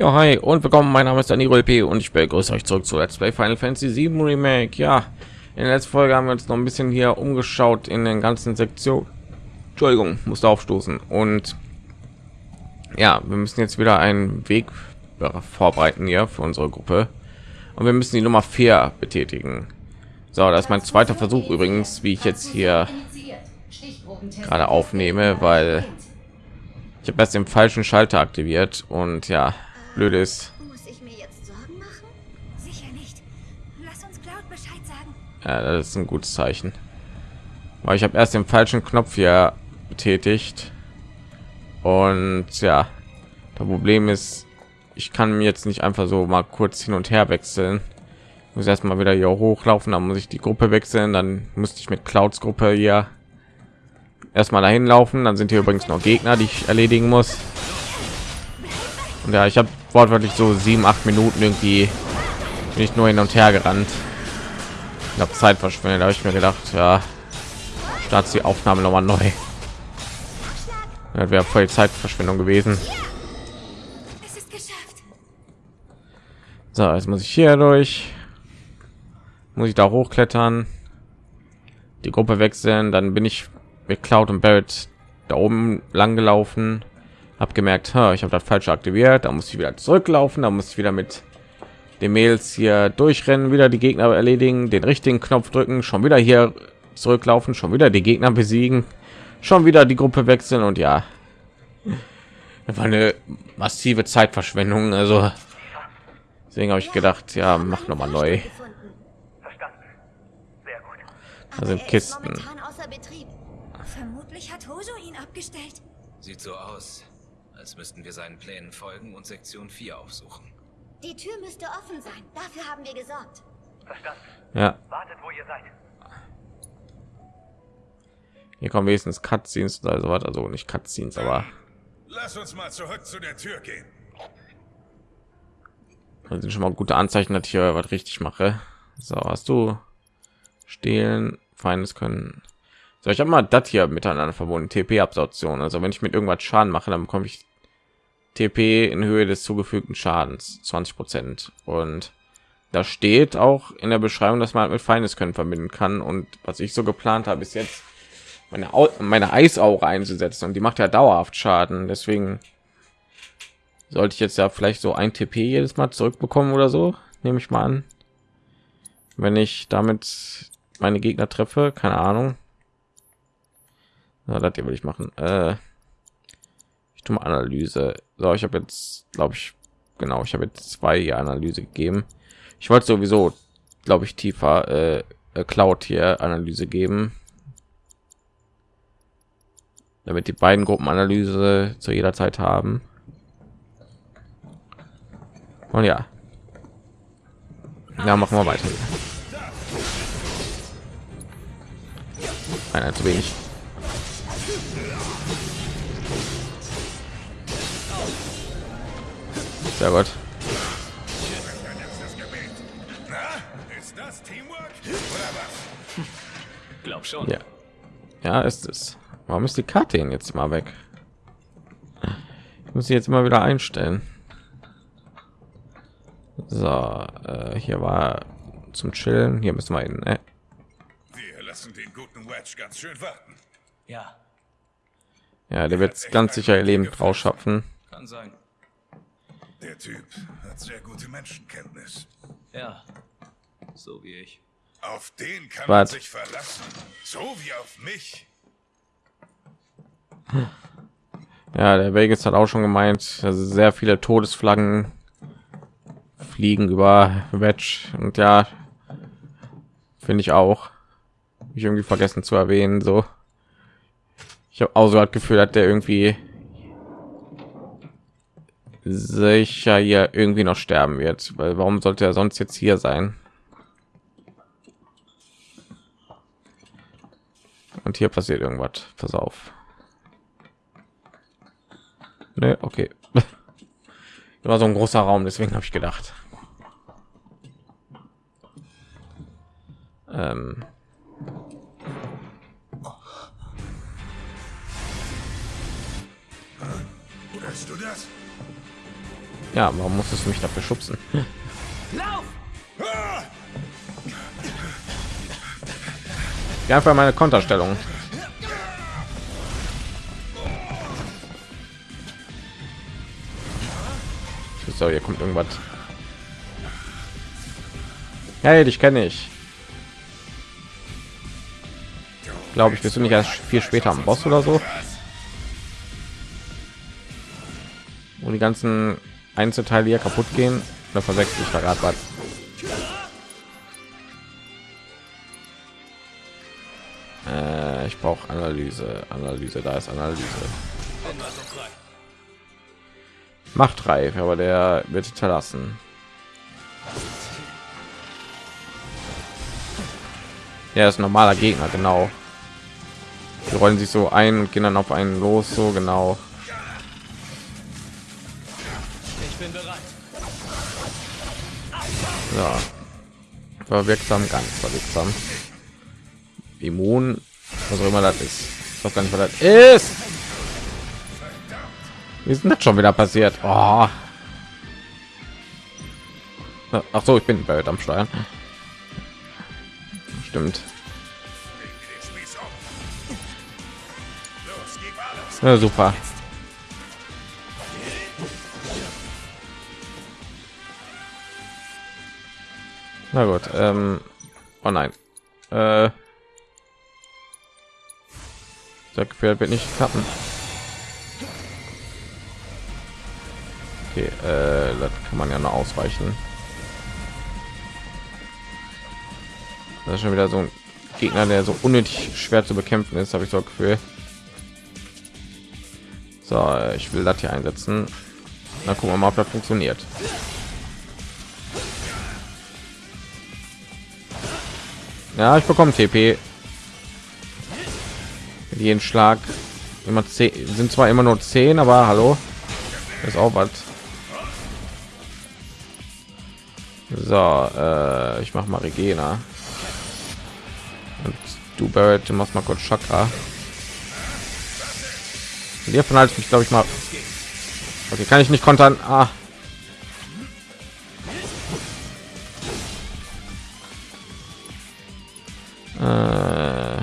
Ja, hi und willkommen. Mein Name ist Danilo LP und ich begrüße euch zurück zu Let's Play Final Fantasy 7 Remake. Ja, in der letzten Folge haben wir uns noch ein bisschen hier umgeschaut in den ganzen Sektionen. Entschuldigung, musste aufstoßen. Und ja, wir müssen jetzt wieder einen Weg vorbereiten hier für unsere Gruppe. Und wir müssen die Nummer 4 betätigen. So, das ist mein zweiter Versuch übrigens, wie ich jetzt hier gerade aufnehme, weil ich habe erst den falschen Schalter aktiviert und ja, blöd ist. Muss ich mir jetzt Sorgen machen? Sicher nicht. Lass uns Cloud Bescheid sagen. Ja, das ist ein gutes Zeichen. Weil ich habe erst den falschen Knopf hier betätigt und ja, das Problem ist, ich kann mir jetzt nicht einfach so mal kurz hin und her wechseln. Ich muss erstmal wieder hier hochlaufen, dann muss ich die Gruppe wechseln, dann musste ich mit Clouds Gruppe hier erstmal dahin laufen dann sind hier übrigens noch gegner die ich erledigen muss und ja ich habe wortwörtlich so sieben acht minuten irgendwie nicht nur hin und her gerannt. Ich habe zeit verschwendet habe ich mir gedacht ja start die aufnahme noch mal neu. Das wäre voll zeitverschwendung gewesen. So jetzt muss ich hier durch. Muss ich da hochklettern. Die gruppe wechseln dann bin ich mit Cloud und Barrett da oben lang gelaufen, habe gemerkt, ha, ich habe das falsch aktiviert, da muss ich wieder zurücklaufen, da muss ich wieder mit den Mails hier durchrennen, wieder die Gegner erledigen, den richtigen Knopf drücken, schon wieder hier zurücklaufen, schon wieder die Gegner besiegen, schon wieder die Gruppe wechseln und ja, das war eine massive Zeitverschwendung. Also deswegen habe ich gedacht, ja, mach noch mal neu. Gefunden. Verstanden. Sehr gut. Da sind Kisten. Ist momentan außer Betrieb. Vermutlich hat Hojo ihn abgestellt. Sieht so aus, als müssten wir seinen Plänen folgen und Sektion 4 aufsuchen. Die Tür müsste offen sein. Dafür haben wir gesorgt. Verstanden. Ja, Wartet, wo ihr seid. hier kommen wenigstens Cutscenes oder so was, also nicht Cutscenes, aber Lass uns mal zurück zu der Tür gehen. das sind schon mal gute Anzeichen, dass ich hier was richtig mache. So, hast du stehlen, Feindes können. So, ich habe mal das hier miteinander verbunden, TP-Absorption. Also wenn ich mit irgendwas Schaden mache, dann bekomme ich TP in Höhe des zugefügten Schadens, 20 Prozent. Und da steht auch in der Beschreibung, dass man mit Feindes können verbinden kann. Und was ich so geplant habe, ist jetzt meine, Au meine Eisaure einzusetzen. Und die macht ja dauerhaft Schaden. Deswegen sollte ich jetzt ja vielleicht so ein TP jedes Mal zurückbekommen oder so, nehme ich mal an. Wenn ich damit meine Gegner treffe, keine Ahnung. Na, das hier will ich machen. Äh, ich tue mal Analyse. So, ich habe jetzt, glaube ich, genau, ich habe jetzt zwei Analyse gegeben. Ich wollte sowieso, glaube ich, tiefer äh, äh, Cloud hier Analyse geben, damit die beiden Gruppen Analyse zu jeder Zeit haben. Und ja, ja, machen wir weiter. Einer zu wenig. Sehr gut. Na, ist das Teamwork? Oder was? Glaub schon. Ja, ja, ist es. Warum ist die Karte denn jetzt mal weg? Ich muss sie jetzt mal wieder einstellen. So, äh, hier war zum Chillen. Hier müssen wir hin. Ne? Wir lassen den guten Wedge ganz schön warten. Ja, Ja, der wird ganz sicher ihr Leben rausschaffen. kann sein. Der Typ hat sehr gute Menschenkenntnis. Ja, so wie ich. Auf den kann man Was? sich verlassen. So wie auf mich. Ja, der Vegas hat auch schon gemeint, dass sehr viele Todesflaggen fliegen über Wedge und ja, finde ich auch. Ich irgendwie vergessen zu erwähnen, so. Ich habe auch so das Gefühl, dass der irgendwie sicher hier irgendwie noch sterben wird, weil warum sollte er sonst jetzt hier sein? Und hier passiert irgendwas. Pass auf. Ne, okay. War so ein großer Raum, deswegen habe ich gedacht. Ähm. Hörst du das? Ja, warum musstest du mich dafür schubsen? Ja, einfach meine Konterstellung. So, hier kommt irgendwas. Hey, dich kenne ich. Glaube ich, bist du nicht erst viel später am Boss oder so? Wo die ganzen Einzelteile hier kaputt gehen, oder verwechsel ich da gerade was? Äh, ich brauche Analyse, Analyse, da ist Analyse. Machtreif, aber der wird hinterlassen. Ja, ist normaler Gegner, genau. Die rollen sich so ein und gehen dann auf einen los, so genau. War wirksam, ganz wirksam. Immun, was auch immer das ist. Weiß gar nicht, was das ist. Wie ist denn das schon wieder passiert? Oh. Ach so, ich bin bei am Steuern. Stimmt. Ja, super. Na gut. Ähm, oh nein. Äh, das Gefährt wird nicht klappen. Okay, äh, das kann man ja noch ausweichen. Das ist schon wieder so ein Gegner, der so unnötig schwer zu bekämpfen ist, habe ich so Gefühl. So, ich will das hier einsetzen. Dann gucken wir mal, ob das funktioniert. Ja, ich bekomme TP. Jeden Schlag immer 10 sind zwar immer nur 10, aber hallo, ist auch was. So, äh, ich mache mal Regena. Und du Barrett, du machst mal kurz Chakra. Hiervon halte ich mich, glaube ich, mal. Okay, kann ich nicht kontern. Ah. Äh.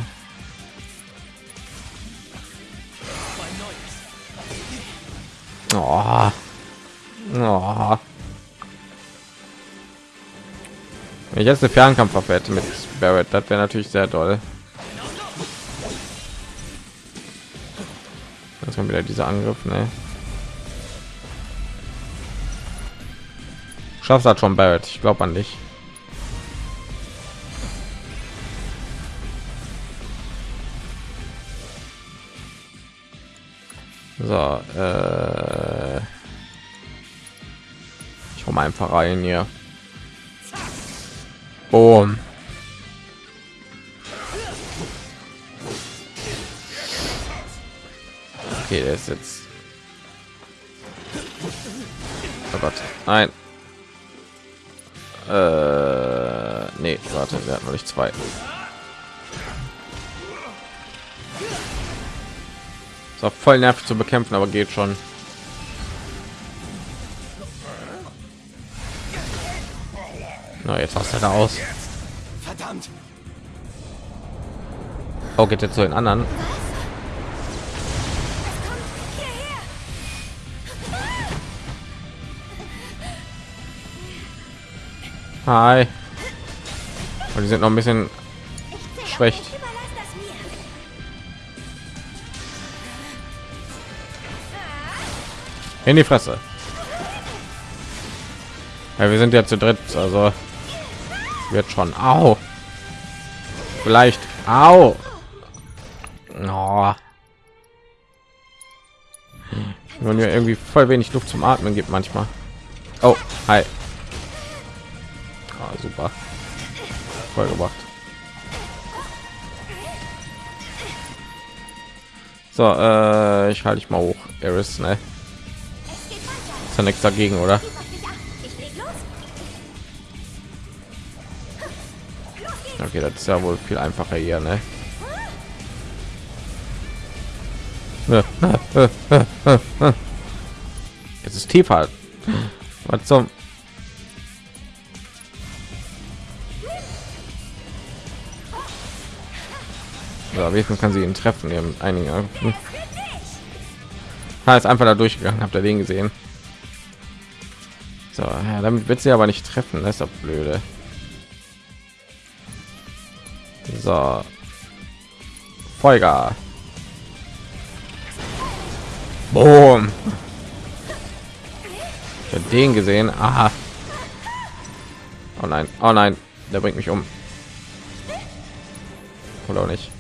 Oh. Oh. Wenn ich jetzt eine Fernkampfwaffe hätte mit Barrett, das wäre natürlich sehr toll. Jetzt kommt wieder dieser Angriff, ne? Schaffst das schon, Barrett? Ich glaube an dich. So, äh ich komme einfach rein hier. Boom. Okay, der ist jetzt. Oh Gott, nein. Äh, nee, warte, wir hatten noch nicht zwei. Ist auch voll nervig zu bekämpfen, aber geht schon. Na, jetzt hast du da aus. Verdammt! Oh, geht jetzt zu den anderen. Hi. Und die sind noch ein bisschen schwächt. In die Fresse. Ja, wir sind ja zu dritt, also wird schon. Au. Vielleicht. Au. Oh. Wenn mir irgendwie voll wenig Luft zum Atmen gibt manchmal. Oh, hi. Ah, super. Voll gemacht. So, äh, ich halte ich mal hoch. Eris, ne? Ja nichts dagegen, oder? Okay, das ist ja wohl viel einfacher hier, ne? Jetzt ist tiefer. Was zum? Ja, wenigstens kann sie ihn treffen. Haben einigen Angriffen. Ha, ist einfach da durchgegangen. Habt ihr den gesehen? So, ja, damit wird sie aber nicht treffen. Das ist doch blöde. So. Folger. Boom. Den gesehen. Aha. Oh nein. Oh nein. Der bringt mich um. Oder auch nicht.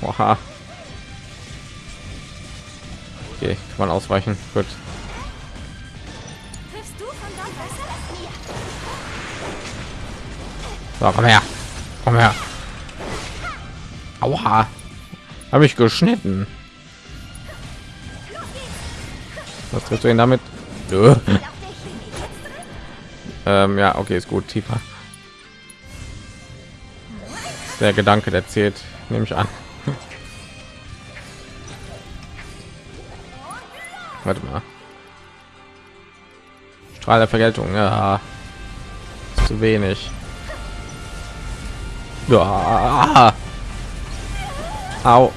Oha. Okay, kann man ausweichen. Gut. So, komm her. Komm her. Aua. Habe ich geschnitten. Was triffst du ihn damit? Ähm, ja, okay, ist gut. Tiefer. Der Gedanke, der zählt, nehme ich an. Warte mal. Strahl der Vergeltung, ja. Zu wenig. Ja. Au.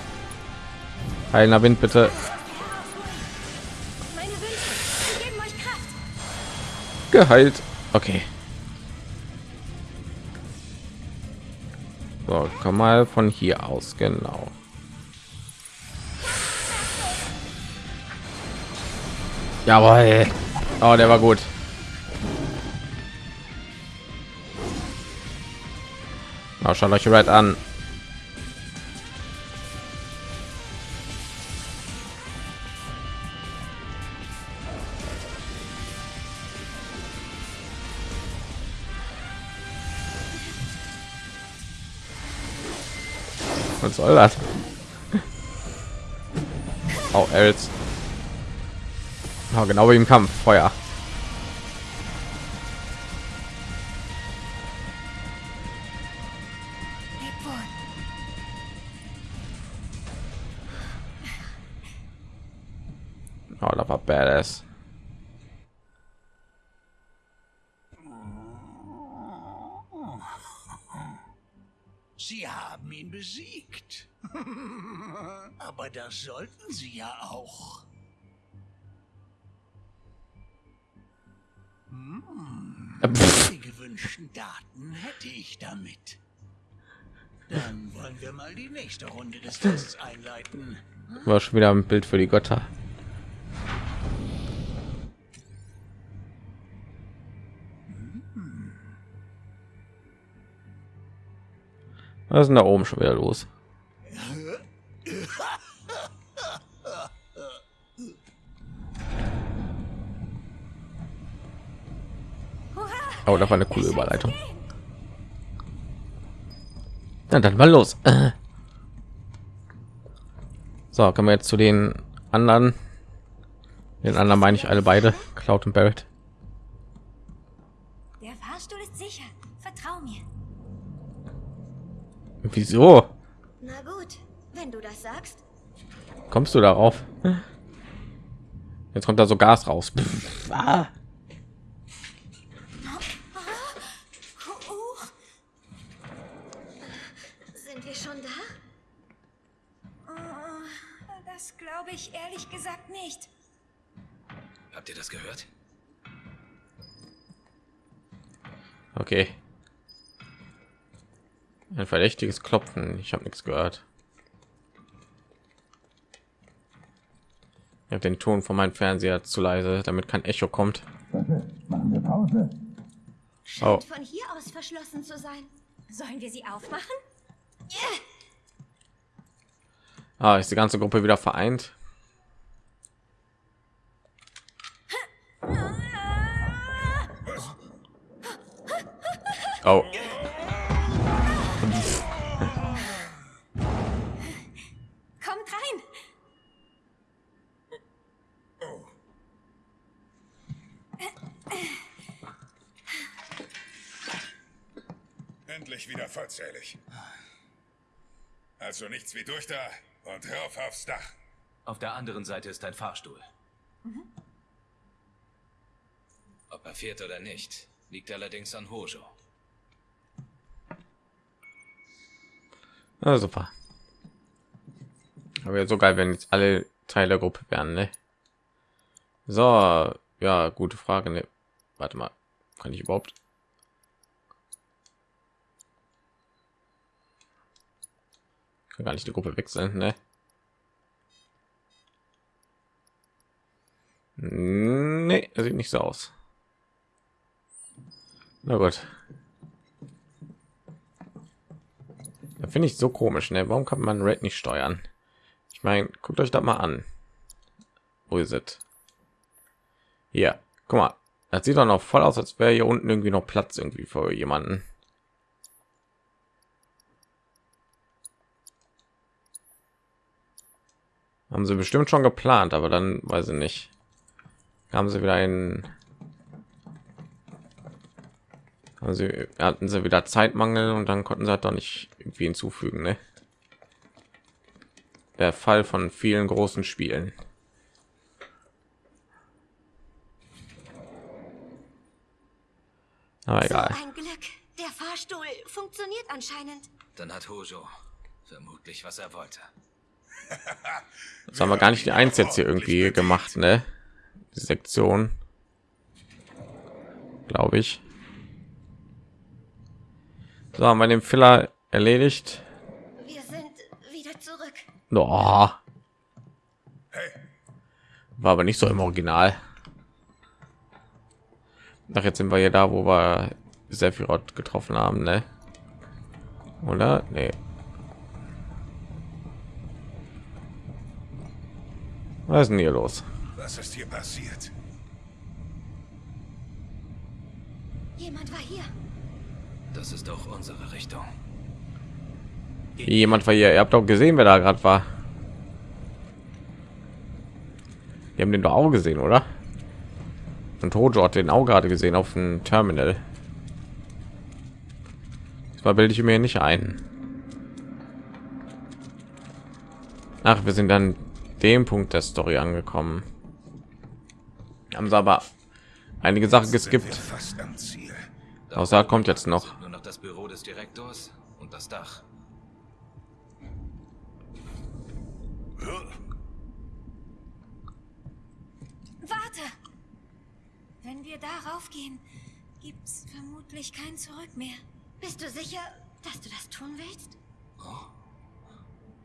Heilender Wind, bitte. Geheilt. Okay. So, komm mal von hier aus, genau. Jawohl. Oh, der war gut. Na, schaut euch Red an. Was soll das? Oh, Els. Oh, genau wie im Kampf. Feuer. Oh, das war badass. Sie haben ihn besiegt. Aber das sollten Ich damit. Dann wollen wir mal die nächste Runde des Tests einleiten. War schon wieder ein Bild für die Götter. Was ist denn da oben schon wieder los? Oh, da war eine coole Überleitung. Na, dann mal los. Äh. So, kommen wir jetzt zu den anderen. Den anderen meine ich alle beide, Cloud und Barrett. Der Fahrstuhl ist sicher. Vertrau mir. Wieso Na gut, wenn du das sagst. kommst du darauf? Jetzt kommt da so Gas raus. Pff, ah. Oh, oh. Sind wir schon da? Oh, das glaube ich ehrlich gesagt nicht. Habt ihr das gehört? Okay. Ein verdächtiges Klopfen. Ich habe nichts gehört. Ich habe den Ton von meinem Fernseher zu leise, damit kein Echo kommt. Scheint Oh. von hier aus verschlossen zu sein. Sollen wir sie aufmachen? Ah, ist die ganze Gruppe wieder vereint. Oh, Kommt rein. Endlich wieder vollzählig. Also nichts wie durch da und rauf aufs Dach. Auf der anderen Seite ist ein Fahrstuhl. Ob er fährt oder nicht, liegt allerdings an Hojo. Ja, super. Aber so geil, wenn jetzt alle Teil der Gruppe wären, ne? So, ja, gute Frage. Ne? Warte mal, kann ich überhaupt? Kann gar nicht die Gruppe wechseln, ne? Nee, sieht nicht so aus. Na gut. Da finde ich so komisch, ne? Warum kann man Red nicht steuern? Ich meine, guckt euch das mal an. Wo ist es? Hier, guck mal. Das sieht doch noch voll aus, als wäre hier unten irgendwie noch Platz irgendwie für jemanden. Haben sie bestimmt schon geplant, aber dann weiß ich nicht. Haben sie wieder einen also hatten sie wieder Zeitmangel und dann konnten sie halt doch nicht irgendwie hinzufügen, ne? Der Fall von vielen großen Spielen. Aber egal. So ein Glück. Der Fahrstuhl funktioniert anscheinend. Dann hat Hojo vermutlich, was er wollte. Das haben wir gar nicht die eins jetzt hier irgendwie gemacht, ne? Die Sektion, glaube ich. So haben wir den Filler erledigt. Wir sind wieder zurück. Oh. War aber nicht so im Original. Nach jetzt sind wir ja da, wo wir Sephiroth getroffen haben, ne? Oder? Nee. Was ist denn hier los? Was ist hier passiert? Jemand war hier. Das ist auch unsere Richtung. Jemand war hier. Ihr habt doch gesehen, wer da gerade war. Wir haben den doch auch gesehen, oder? Und Hojo hat den auch gerade gesehen auf dem Terminal. Das bilde ich mir nicht ein. Ach, wir sind dann dem Punkt der Story angekommen. Haben sie aber einige Sachen geskippt. Sind wir Fast am Ziel. Außer kommt jetzt noch. Nur noch das Büro des Direktors und das Dach. Warte. Wenn wir darauf gehen, gibt's vermutlich kein Zurück mehr. Bist du sicher, dass du das tun willst?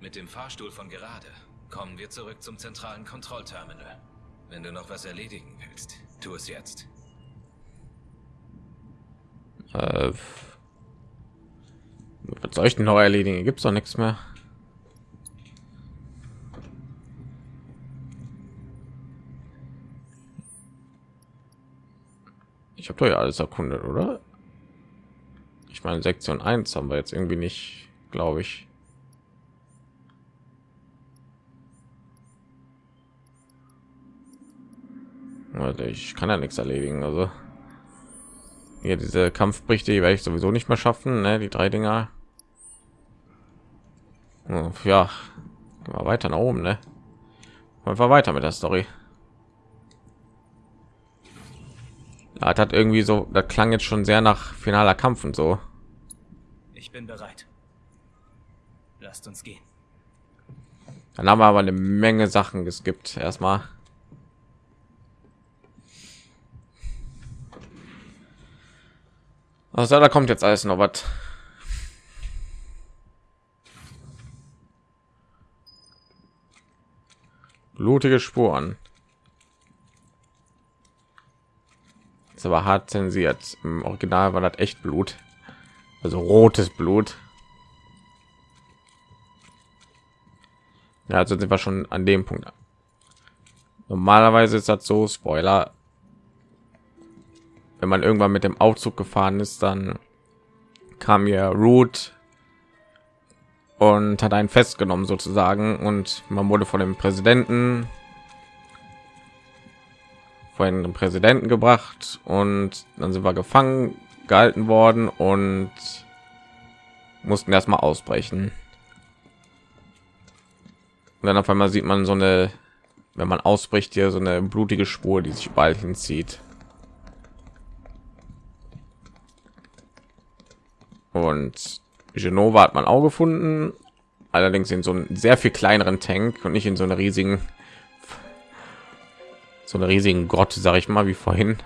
Mit dem Fahrstuhl von gerade kommen wir zurück zum zentralen Kontrollterminal. Wenn du noch was erledigen willst, tu es jetzt. Äh, was soll ich denn noch erledigen? Gibt es doch nichts mehr. Ich habe doch ja alles erkundet, oder? Ich meine, Sektion 1 haben wir jetzt irgendwie nicht, glaube ich. Ich kann ja nichts erledigen, also hier diese Kampfberichte die werde ich sowieso nicht mehr schaffen, ne? die drei Dinger. Oh, ja, wir weiter nach oben, ne? Einfach weiter mit der Story. Ja, das hat irgendwie so, das klang jetzt schon sehr nach finaler Kampf und so. Ich bin bereit. Lasst uns gehen. Dann haben wir aber eine Menge Sachen geskippt. Erstmal. Also da kommt jetzt alles noch was. Blutige Spuren. Ist aber hart zensiert. Im Original war das echt Blut. Also rotes Blut. Ja, also sind wir schon an dem Punkt. Normalerweise ist das so Spoiler. Wenn man irgendwann mit dem Aufzug gefahren ist, dann kam hier Root und hat einen festgenommen sozusagen und man wurde von dem Präsidenten vor den Präsidenten gebracht und dann sind wir gefangen gehalten worden und mussten erstmal ausbrechen. Und dann auf einmal sieht man so eine, wenn man ausbricht, hier so eine blutige Spur, die sich bald hinzieht. Und Genova hat man auch gefunden, allerdings in so einem sehr viel kleineren Tank und nicht in so einer riesigen, so einer riesigen Grotte, sage ich mal, wie vorhin.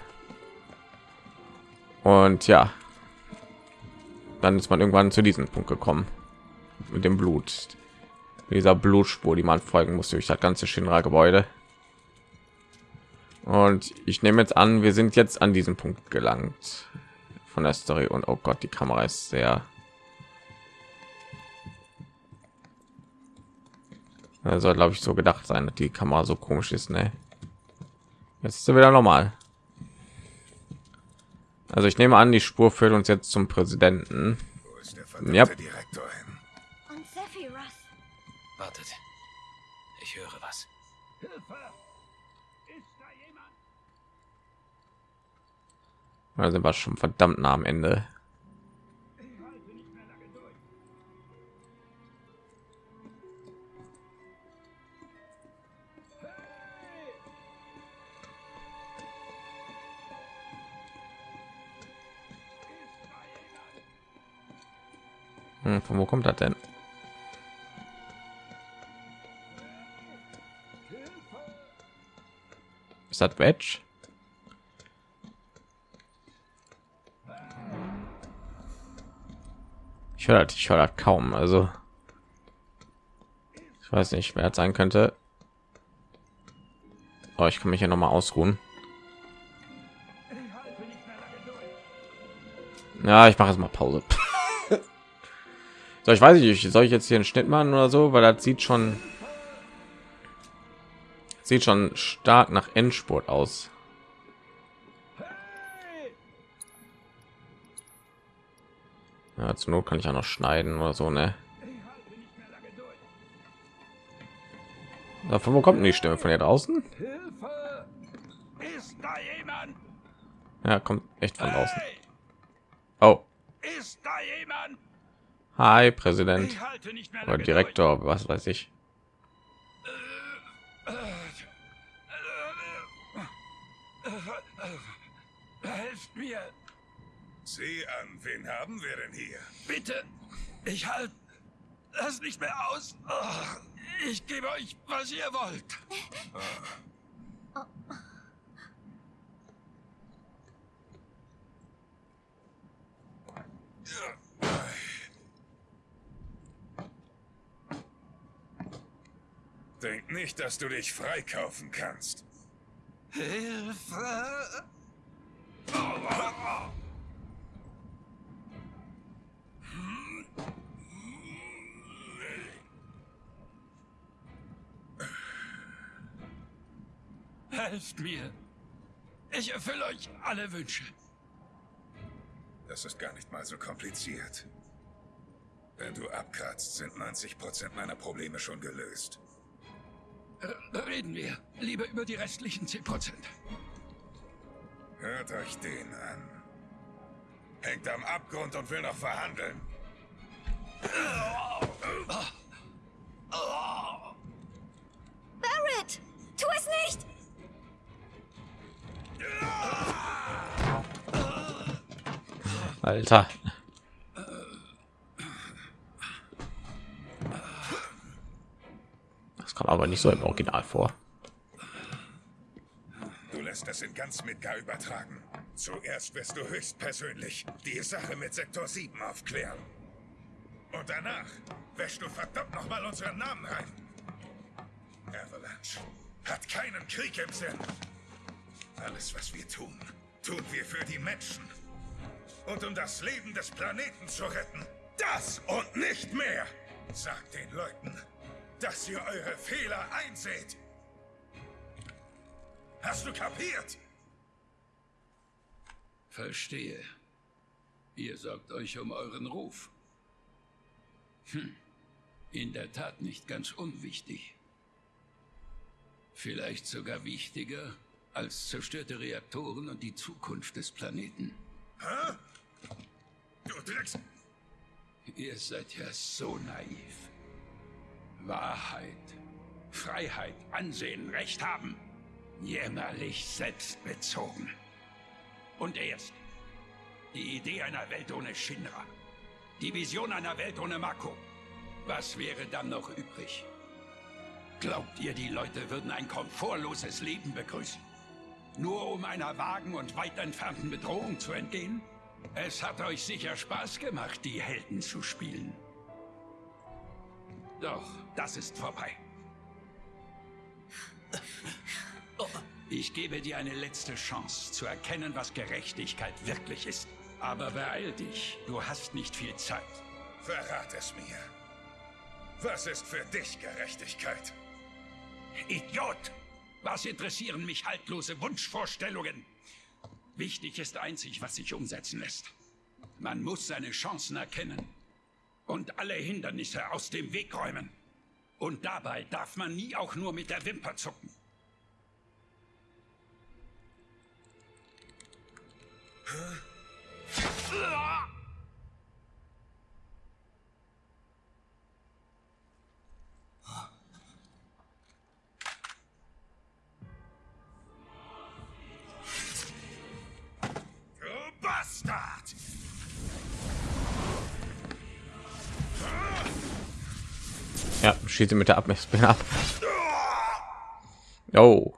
Und ja, dann ist man irgendwann zu diesem Punkt gekommen mit dem Blut, mit dieser Blutspur, die man folgen muss durch das ganze Shinra-Gebäude. Und ich nehme jetzt an, wir sind jetzt an diesem Punkt gelangt von der Story. Und oh Gott, die Kamera ist sehr soll glaube ich so gedacht sein dass die kamera so komisch ist ne? jetzt ist sie wieder normal also ich nehme an die spur führt uns jetzt zum präsidenten Wo ist der Ja. Direktor hin? Und Sephiroth. Wartet. Sind wir schon verdammt nah am ende Hm, von wo kommt das denn? Ist das Wedge? Ich höre ich höre kaum. Also ich weiß nicht, wer sein könnte. Oh, ich kann mich hier noch mal ausruhen. Ja, ich mache jetzt mal Pause. so, ich weiß nicht, soll ich jetzt hier einen Schnitt machen oder so, weil das sieht schon sieht schon stark nach Endspurt aus. Ja, zur Not kann ich ja noch schneiden oder so, ne? Ja, Von wo kommt denn die Stimme von hier draußen? Ist da jemand? Ja, kommt echt von draußen. Oh, Ist da jemand? hi Präsident Ich halte nicht mehr oder Direktor, was weiß ich. Helft mir, Sieh an, wen haben wir denn hier? bitte. Ich halte das nicht mehr aus. Oh, Ich gebe euch, was ihr wollt. Denk nicht, dass du dich freikaufen kannst. Hilfe! Helft mir! Ich erfülle euch alle Wünsche. Das ist gar nicht mal so kompliziert. Wenn du abkratzt, sind 90 Prozent meiner Probleme schon gelöst. R reden wir lieber über die restlichen 10 Prozent. Hört euch den an. Hängt am Abgrund und will noch verhandeln. Barrett! Alter. Das kommt aber nicht so im Original vor. Du lässt es in ganz Midgar übertragen. Zuerst wirst du höchstpersönlich die Sache mit Sektor 7 aufklären. Und danach wäschst du verdammt noch mal unseren Namen rein. Avalanche hat keinen Krieg im Sinn. Alles, was wir tun, tun wir für die Menschen. Und um das Leben des Planeten zu retten. Das und nicht mehr. Sagt den Leuten, dass ihr eure Fehler einseht. Hast du kapiert? Verstehe. Ihr sorgt euch um euren Ruf. Hm. In der Tat nicht ganz unwichtig. Vielleicht sogar wichtiger als zerstörte Reaktoren und die Zukunft des Planeten. Du Drecks... Ihr seid ja so naiv. Wahrheit Freiheit, Ansehen, Recht haben. Jämmerlich selbstbezogen. Und erst die Idee einer Welt ohne Shinra. Die Vision einer Welt ohne Mako. Was wäre dann noch übrig? Glaubt ihr, die Leute würden ein komfortloses Leben begrüßen? Nur um einer vagen und weit entfernten Bedrohung zu entgehen? Es hat euch sicher Spaß gemacht, die Helden zu spielen. Doch, das ist vorbei. Ich gebe dir eine letzte Chance, zu erkennen, was Gerechtigkeit wirklich ist. Aber beeil dich, du hast nicht viel Zeit. Verrat es mir. Was ist für dich Gerechtigkeit? Idiot! Was interessieren mich haltlose Wunschvorstellungen? Wichtig ist einzig, was sich umsetzen lässt. Man muss seine Chancen erkennen und alle Hindernisse aus dem Weg räumen. Und dabei darf man nie auch nur mit der Wimper zucken. Du schieße mit der Abmessspinne ab. Oh.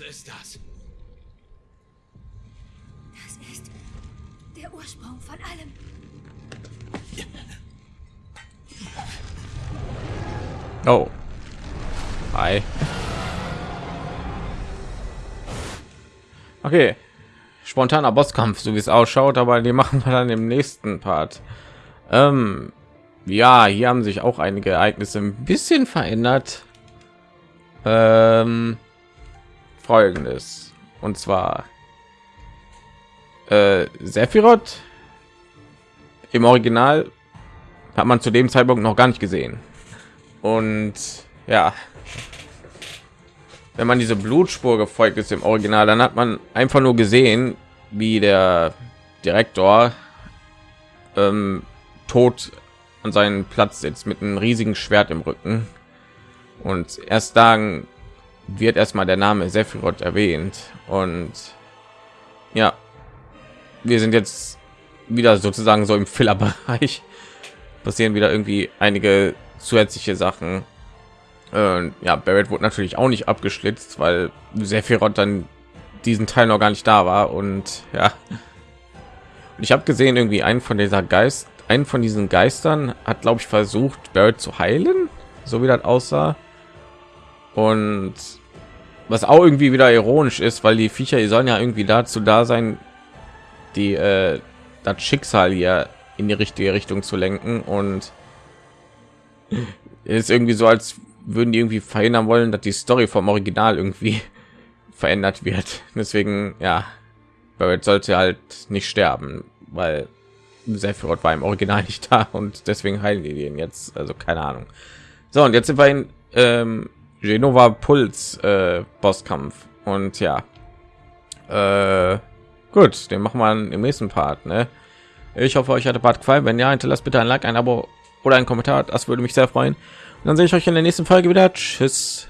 Was ist das? Das ist der Ursprung von allem. Oh. Hi. Okay. Spontaner Bosskampf, so wie es ausschaut, aber die machen wir dann im nächsten Part. Ähm, ja, hier haben sich auch einige Ereignisse ein bisschen verändert. Ähm, folgendes. Und zwar äh, Sephiroth im Original hat man zu dem Zeitpunkt noch gar nicht gesehen. Und ja, wenn man diese Blutspur gefolgt ist im Original, dann hat man einfach nur gesehen, wie der Direktor ähm, tot an seinen Platz sitzt mit einem riesigen Schwert im Rücken. Und erst dann wird erstmal der Name Sephiroth erwähnt. Und ja, wir sind jetzt wieder sozusagen so im Filler-Bereich. Passieren wieder irgendwie einige zusätzliche Sachen. Äh, ja, Barrett wurde natürlich auch nicht abgeschlitzt, weil Sephiroth dann diesen Teil noch gar nicht da war. Und ja, und ich habe gesehen, irgendwie einen von dieser Geist, einen von diesen Geistern hat, glaube ich, versucht, Barrett zu heilen, so wie das aussah. Und was auch irgendwie wieder ironisch ist, weil die Viecher, die sollen ja irgendwie dazu da sein, die äh, das Schicksal hier in die richtige Richtung zu lenken und ist irgendwie so, als würden die irgendwie verhindern wollen, dass die Story vom Original irgendwie verändert wird. Deswegen, ja, Barrett sollte halt nicht sterben, weil Sephiroth war im Original nicht da und deswegen heilen die den jetzt. Also keine Ahnung. So und jetzt sind wir in ähm, Genova Puls äh, Bosskampf und ja, äh, gut, den machen wir im nächsten Part. Ne? Ich hoffe, euch hat der Part gefallen. Wenn ja, hinterlasst bitte ein Like, ein Abo oder ein Kommentar. Das würde mich sehr freuen. Und dann sehe ich euch in der nächsten Folge wieder. Tschüss.